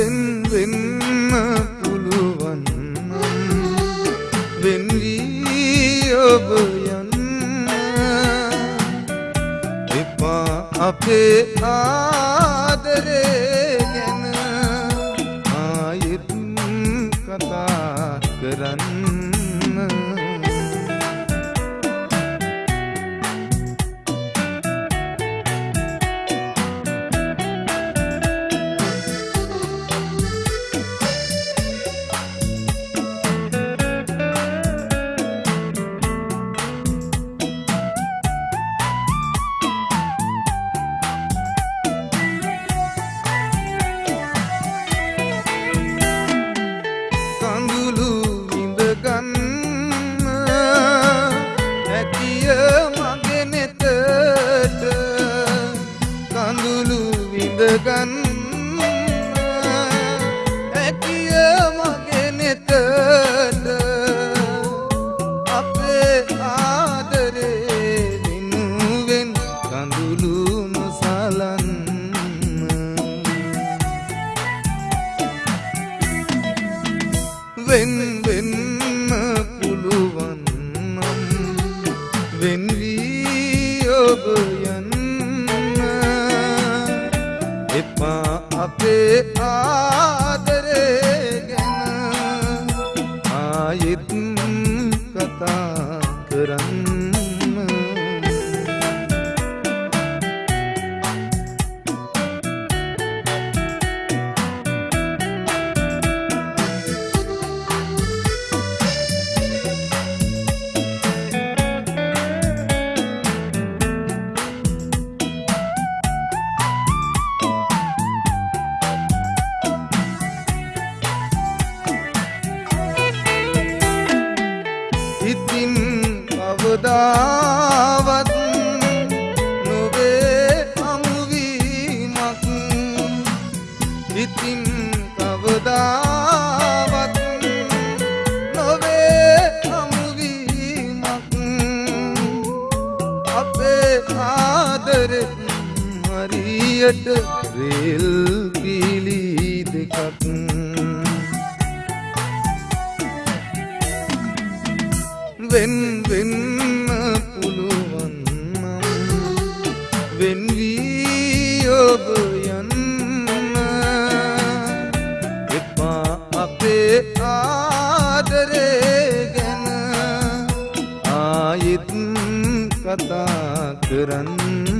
වෙන් වෙන්න පුළුවන්. වෙන් වී ඔබ යන්න. එපා අපේ ආ ගන්න. ඇතිය මගේ නෙතට අපේ ආදරේ වෙනුවෙන් කඳුළු නොසලන්න වෙන් වෙන්න පුළුවන් නම් වෙන්වී එපා අපේ ආදරේ ගැන ආයෙත් කතා කරන්න. කවදාවත් නොවේ අමුවීමක්. ඉතින් කවදාවත් නොවේ අමුවීමක්. අපේ ආදරෙත් හරියට රේල් පිලි දෙකක්. වෙන් වෙන්න වෙන්වී ඔබ යන්න. එපා අපේ ආදරේ ගැන. ආයෙත් කතා කරන්න.